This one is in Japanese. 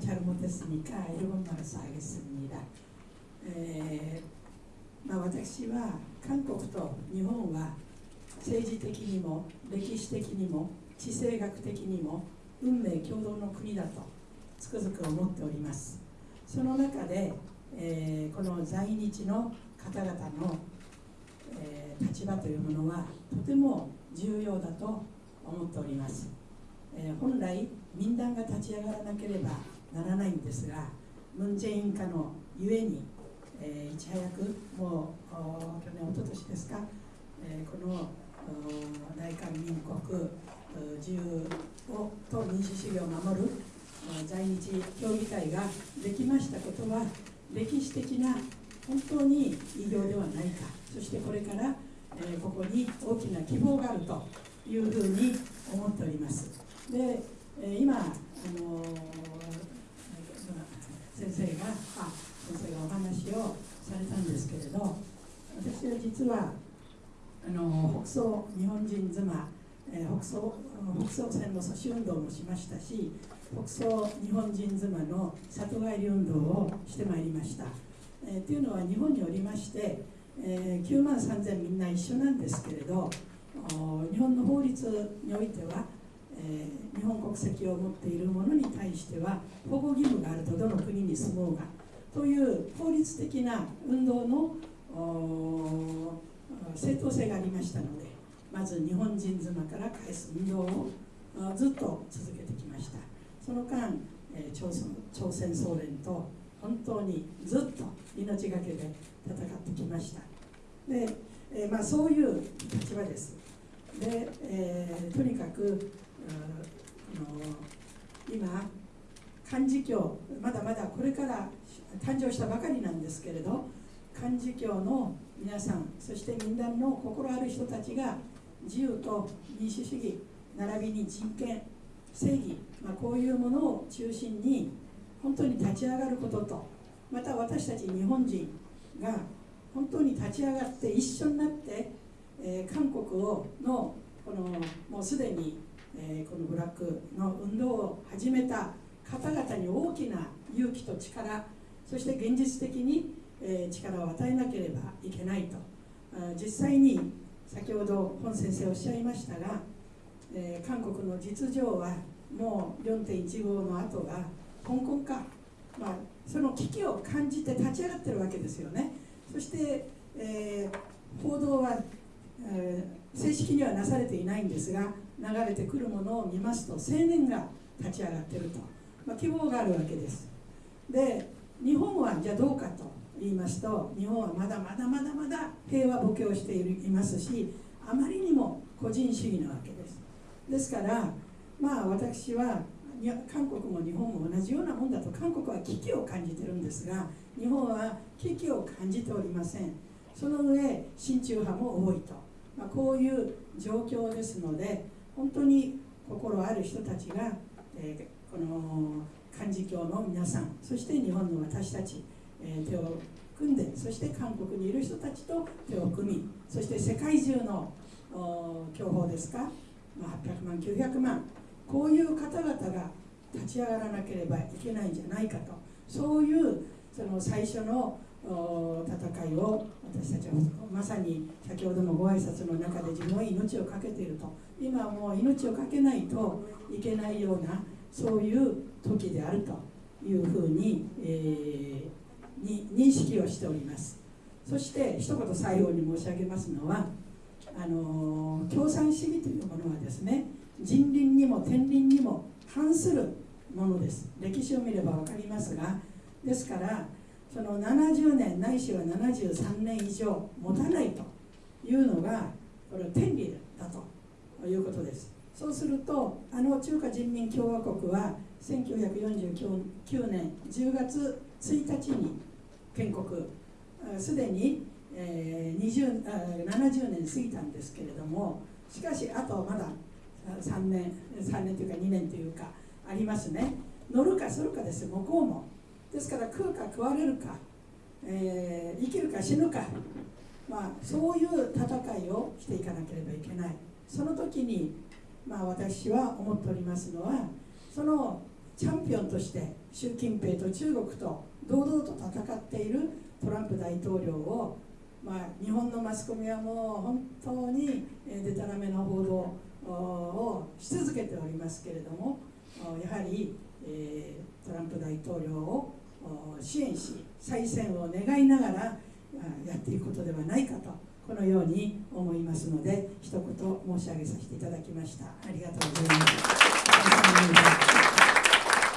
잘못했으니까 일본 말을 써야겠습니다. 에, まあ、私は韓国と日本は政治的にも歴史的にも地政学的にも運命共同の国だとつくづく思っておりますその中で、えー、この在日の方々の、えー、立場というものはとても重要だと思っております、えー、本来民団が立ち上がらなければ ならないんですがムン・ジェイン下のゆえに、えー、いち早くもう去年おととしですか、えー、この大韓民国自由をと民主主義を守る在日協議会ができましたことは歴史的な本当に偉業ではないかそしてこれから、えー、ここに大きな希望があるというふうに思っております。で、えー、今、あのー、先生があ先生がお話をされたんですけれど私は実はあの北総日本人妻、えー、北総北総線の阻止運動もしましたし北総日本人妻の里帰り運動をしてまいりました。えー、というのは日本におりまして、えー、9万3000みんな一緒なんですけれど日本の法律においては、えー、日本国籍を持っている者に対しては保護義務があるとどの国に住もうがという法律的な運動の正当性がありましたのでまず日本人妻から返す運動をずっと続けてきました。その間、え朝朝鮮総連と本当にずっと命がけで戦ってきました。で、えー、まあ、そういう立場です。で、えー、とにかく今漢字教まだまだこれから誕生したばかりなんですけれど漢字教の皆さんそして民団の心ある人たちが自由と民主主義並びに人権正義、まあ、こういうものを中心に本当に立ち上がることとまた私たち日本人が本当に立ち上がって一緒になって、えー、韓国をのこのもうすでに、えー、このブラックの運動を始めた方々に大きな勇気と力そして現実的に、えー、力を与えなければいけないと。実際に先ほど本先生おっしゃいましたが、えー、韓国の実情はもう4.15の後が香港か、まあ、その危機を感じて立ち上がってるわけですよね。そして、えー、報道は、え、正式にはなされていないんですが流れてくるものを見ますと青年が立ち上がっていると、まあ、希望があるわけです。で日本はじゃあどうかと言いますと日本はまだまだまだまだ平和ボケをしていますしあまりにも個人主義なわけです。ですからまあ私は韓国も日本も同じようなもんだと韓国は危機を感じてるんですが日本は危機を感じておりません。その上親中派も多いと、まあ、こういう状況ですので本当に心ある人たちが、えー、この漢字教の皆さんそして日本の私たち、えー、手を組んでそして韓国にいる人たちと手を組みそして世界中の教法ですか、ま、800万900万こういう方々が立ち上がらなければいけないんじゃないかと。そういうその最初の戦いを私たちはまさに先ほどのご挨拶の中で自分は命を懸けていると今はもう命を懸けないといけないようなそういう時であるというふうに,、えー、に認識をしております。そして一言最後に申し上げますのはあの共産主義というものはですね人倫にも天倫にも反するものです。歴史を見れば分かりますがですからその70年ないしは73年以上持たないというのがこれは天理だということです。そうするとあの中華人民共和国は1949年10月1日に建国。すでに、20 70年過ぎたんですけれどもしかしあとまだ3年3年というか2年というかありますね。乗るかするかです。向こうもですから食うか食われるか、えー、生きるか死ぬか、まあ、そういう戦いをしていかなければいけない。その時に、まあ、私は思っておりますのはそのチャンピオンとして習近平と中国と堂々と戦っているトランプ大統領を、まあ、日本のマスコミはもう本当にでたらめの報道をし続けておりますけれどもやはり、え、トランプ大統領を支援し再選を願いながらやっていくことではないかとこのように思いますので一言申し上げさせていただきました。ありがとうございます。